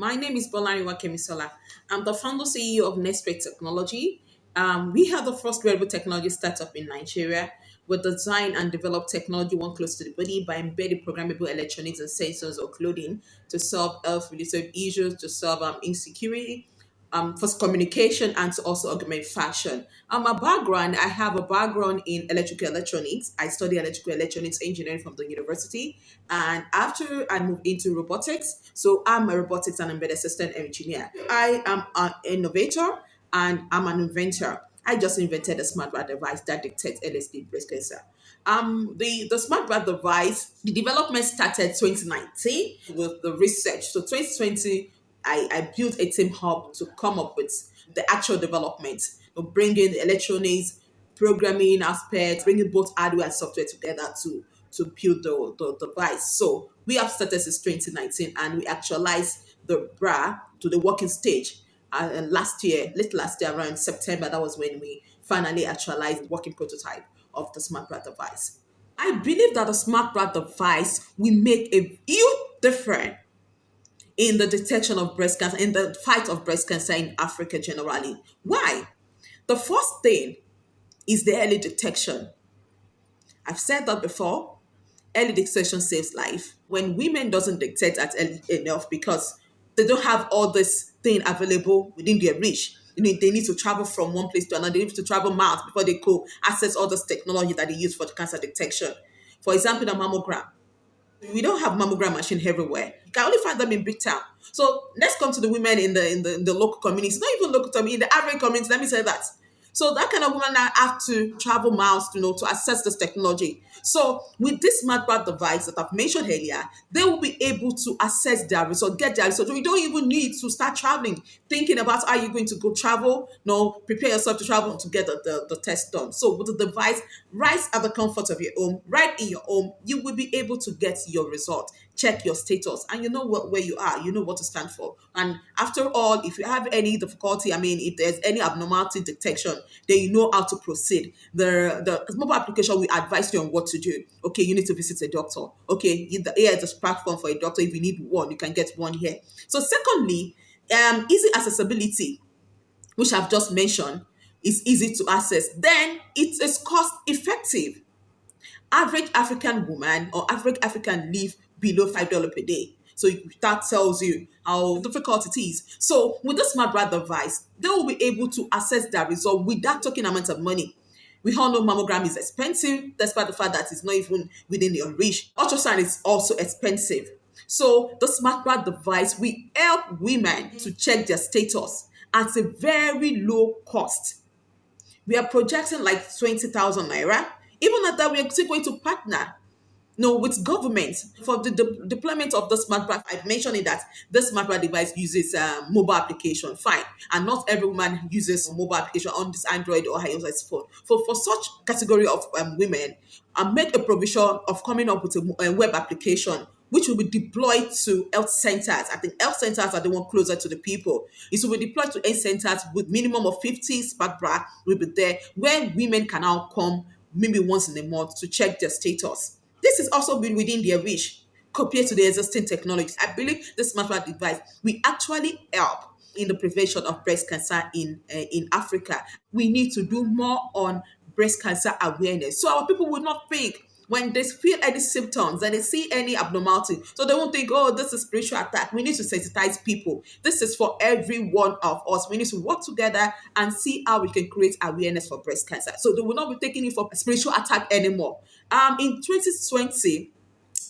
My name is Bolarinwa Kemisola. I'm the founder CEO of Nextwear Technology. Um, we are the first wearable technology startup in Nigeria. We design and develop technology one close to the body by embedding programmable electronics and sensors or clothing to solve health-related issues, to solve um, insecurity, um, for communication and to also augment fashion. Um, my background, I have a background in electrical electronics. I study electrical electronics engineering from the university. And after I moved into robotics, so I'm a robotics and embedded system engineer. I am an innovator and I'm an inventor. I just invented a smart device that detects LSD breast cancer. Um, the, the smart bra device, the development started 2019 with the research. So 2020 I, I built a team hub to come up with the actual development, of bringing electronics, programming aspects, bringing both hardware and software together to to build the, the device. So we have started since 2019 and we actualized the bra to the working stage. And last year, late last year, around September, that was when we finally actualized the working prototype of the smart bra device. I believe that the smart bra device will make a huge difference in the detection of breast cancer, in the fight of breast cancer in Africa generally. Why? The first thing is the early detection. I've said that before. Early detection saves life. When women doesn't detect at early enough because they don't have all this thing available within their reach. You know, they need to travel from one place to another. They need to travel miles before they could access all this technology that they use for cancer detection. For example, the mammogram we don't have mammogram machine everywhere. You can only find them in big town. So let's come to the women in the in the, in the local communities, not even local community, in the average community. Let me say that. So that kind of woman now have to travel miles, you know, to access this technology. So with this smart device that I've mentioned earlier, they will be able to access their result, get their result. You don't even need to start traveling, thinking about how you're going to go travel. No, prepare yourself to travel to get the, the, the test done. So with the device, right at the comfort of your home, right in your home, you will be able to get your result check your status and you know what where you are you know what to stand for and after all if you have any difficulty i mean if there's any abnormality detection then you know how to proceed. The the mobile application will advise you on what to do. Okay you need to visit a doctor. Okay the here is a platform for a doctor. If you need one you can get one here. So secondly um easy accessibility which i've just mentioned is easy to access. Then it is cost effective. Average African woman or average African live below five dollar per day. So that tells you how difficult it is. So with the smart bra device, they will be able to assess their result without talking amount of money. We all know mammogram is expensive, despite the fact that it's not even within your reach. Ultrasound is also expensive. So the smart bra device will help women to check their status at a very low cost. We are projecting like 20,000 naira even at that, we are still going to partner no, with government for the de- deployment of the smart bra. I've mentioned it that the smart bra device uses a mobile application, fine, and not everyone uses a mobile application on this Android or iOS phone. For for such category of um, women, I make a provision of coming up with a, a web application which will be deployed to health centers. I think health centers are the one closer to the people. It will be deployed to health centers with minimum of 50 smart bra will be there where women can now come maybe once in a month to check their status. This is also been within their reach compared to the existing technologies. I believe the smart bra device will actually help in the prevention of breast cancer in uh, in Africa. We need to do more on breast cancer awareness so our people will not think when they feel any symptoms and they see any abnormality, so they won't think, oh, this is spiritual attack. We need to sensitize people. This is for every one of us. We need to work together and see how we can create awareness for breast cancer. So they will not be taking it for spiritual attack anymore. Um, in 2020,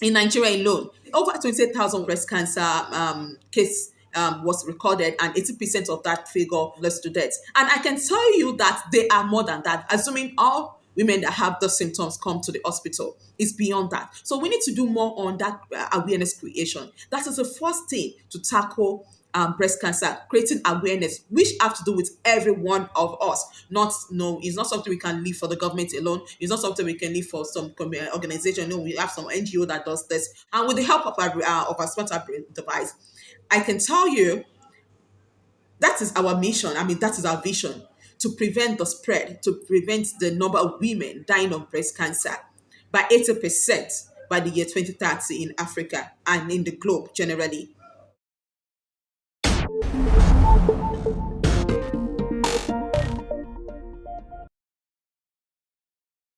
in Nigeria alone, over 28,000 breast cancer um, case um, was recorded, and 80% of that figure led to death. And I can tell you that they are more than that, assuming all women that have those symptoms come to the hospital. It's beyond that. So we need to do more on that uh, awareness creation. That is the first thing to tackle um, breast cancer, creating awareness, which have to do with every one of us. Not no, it's not something we can leave for the government alone. It's not something we can leave for some uh, organization. No, we have some NGO that does this, and with the help of our uh, of our smart device, I can tell you that is our mission. I mean, that is our vision to prevent the spread, to prevent the number of women dying of breast cancer by 80% by the year 2030 in Africa and in the globe generally.